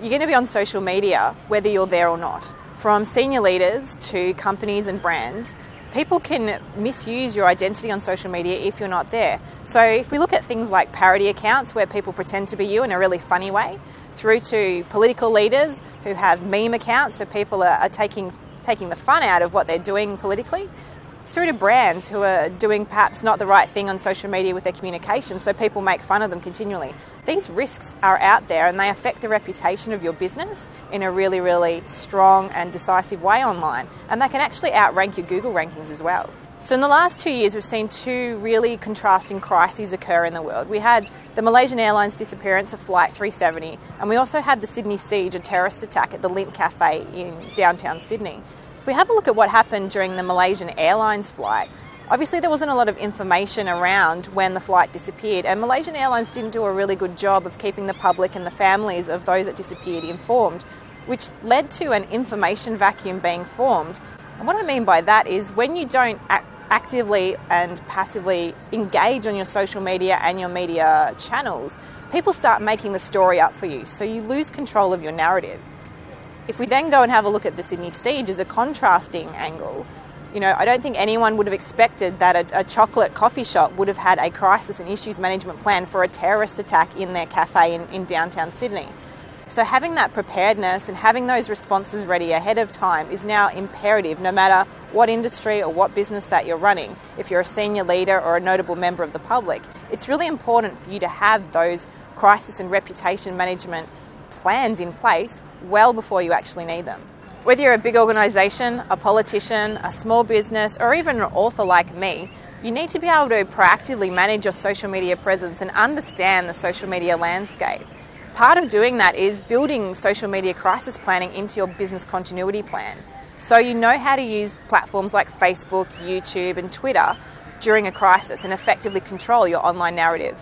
you're going to be on social media whether you're there or not. From senior leaders to companies and brands, people can misuse your identity on social media if you're not there. So if we look at things like parody accounts where people pretend to be you in a really funny way, through to political leaders who have meme accounts, so people are, are taking taking the fun out of what they're doing politically, through to brands who are doing perhaps not the right thing on social media with their communication, so people make fun of them continually. These risks are out there and they affect the reputation of your business in a really, really strong and decisive way online, and they can actually outrank your Google rankings as well. So, in the last two years, we've seen two really contrasting crises occur in the world. We had the Malaysian Airlines disappearance of Flight 370, and we also had the Sydney siege, a terrorist attack at the Lindt Cafe in downtown Sydney. If we have a look at what happened during the Malaysian Airlines flight, obviously there wasn't a lot of information around when the flight disappeared, and Malaysian Airlines didn't do a really good job of keeping the public and the families of those that disappeared informed, which led to an information vacuum being formed. And what I mean by that is when you don't act actively and passively engage on your social media and your media channels, people start making the story up for you, so you lose control of your narrative. If we then go and have a look at the Sydney siege as a contrasting angle, you know, I don't think anyone would have expected that a, a, chocolate coffee shop would have had a crisis and issues management plan for a terrorist attack in their cafe in, in downtown Sydney. So having that preparedness and having those responses ready ahead of time is now imperative no matter what industry or what business that you're running. If you're a senior leader or a notable member of the public, it's really important for you to have those crisis and reputation management plans in place well before you actually need them. Whether you're a big organisation, a politician, a small business, or even an author like me, you need to be able to proactively manage your social media presence and understand the social media landscape. Part of doing that is building social media crisis planning into your business continuity plan. So you know how to use platforms like Facebook, YouTube, and Twitter during a crisis and effectively control your online narrative.